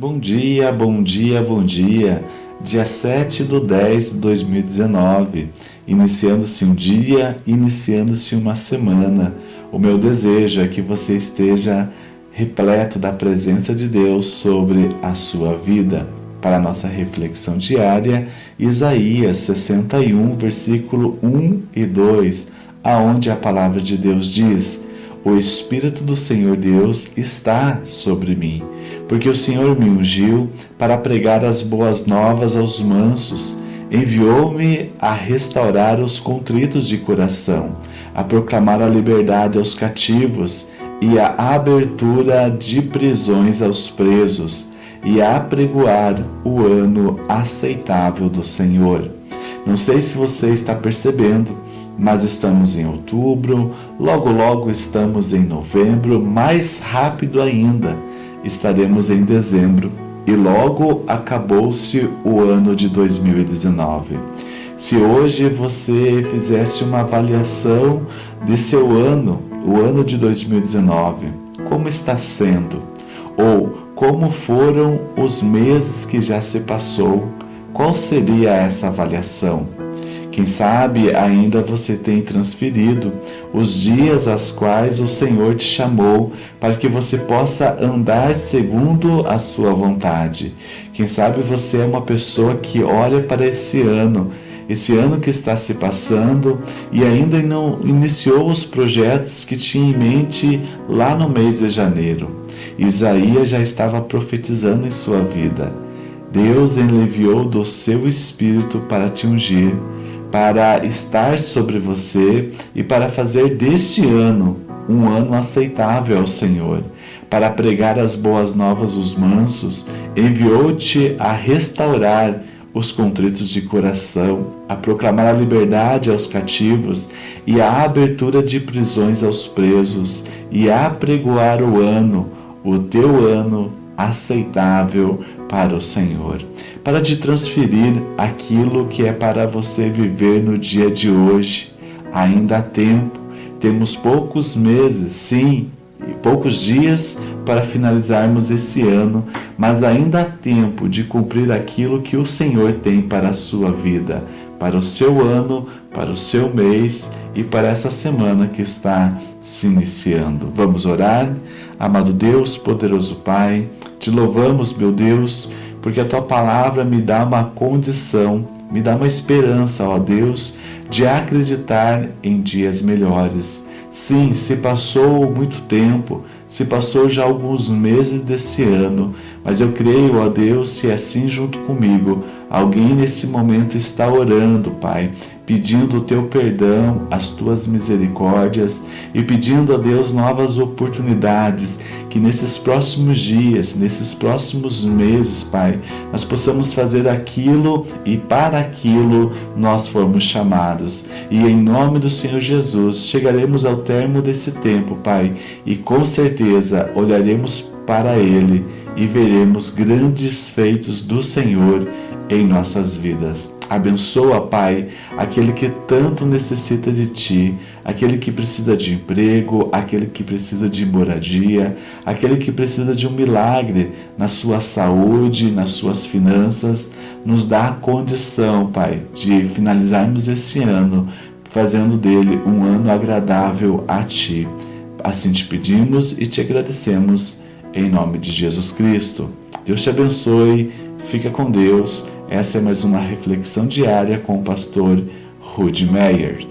Bom dia, bom dia, bom dia. Dia 7 do 10 de 2019. Iniciando-se um dia, iniciando-se uma semana. O meu desejo é que você esteja repleto da presença de Deus sobre a sua vida. Para a nossa reflexão diária, Isaías 61, versículo 1 e 2, aonde a palavra de Deus diz: O Espírito do Senhor Deus está sobre mim porque o Senhor me ungiu para pregar as boas novas aos mansos, enviou-me a restaurar os contritos de coração, a proclamar a liberdade aos cativos e a abertura de prisões aos presos, e a apregoar o ano aceitável do Senhor. Não sei se você está percebendo, mas estamos em outubro, logo logo estamos em novembro, mais rápido ainda estaremos em dezembro e logo acabou-se o ano de 2019. Se hoje você fizesse uma avaliação de seu ano, o ano de 2019, como está sendo? Ou como foram os meses que já se passou? Qual seria essa avaliação? Quem sabe ainda você tem transferido os dias aos quais o Senhor te chamou para que você possa andar segundo a sua vontade. Quem sabe você é uma pessoa que olha para esse ano, esse ano que está se passando e ainda não iniciou os projetos que tinha em mente lá no mês de janeiro. Isaías já estava profetizando em sua vida. Deus enviou do seu espírito para te ungir para estar sobre você e para fazer deste ano um ano aceitável ao Senhor. Para pregar as boas novas aos mansos, enviou-te a restaurar os contritos de coração, a proclamar a liberdade aos cativos e a abertura de prisões aos presos, e a pregoar o ano, o teu ano aceitável para o Senhor, para te transferir aquilo que é para você viver no dia de hoje. Ainda há tempo, temos poucos meses, sim, e poucos dias para finalizarmos esse ano, mas ainda há tempo de cumprir aquilo que o Senhor tem para a sua vida, para o seu ano, para o seu mês e para essa semana que está se iniciando. Vamos orar? Amado Deus, poderoso Pai, te louvamos, meu Deus, porque a tua palavra me dá uma condição, me dá uma esperança, ó Deus, de acreditar em dias melhores. Sim, se passou muito tempo, se passou já alguns meses desse ano, mas eu creio, ó Deus, se é assim junto comigo, alguém nesse momento está orando, Pai, pedindo o teu perdão, as tuas misericórdias e pedindo a Deus novas oportunidades, que nesses próximos dias, nesses próximos meses, Pai, nós possamos fazer aquilo e para aquilo nós fomos chamados. E em nome do Senhor Jesus, chegaremos ao termo desse tempo, Pai, e com certeza olharemos para Ele e veremos grandes feitos do Senhor em nossas vidas. Abençoa, Pai, aquele que tanto necessita de Ti, aquele que precisa de emprego, aquele que precisa de moradia, aquele que precisa de um milagre na sua saúde, nas suas finanças. Nos dá a condição, Pai, de finalizarmos esse ano fazendo dele um ano agradável a Ti. Assim te pedimos e te agradecemos em nome de Jesus Cristo. Deus te abençoe, fica com Deus essa é mais uma reflexão diária com o pastor Rudy Meyer.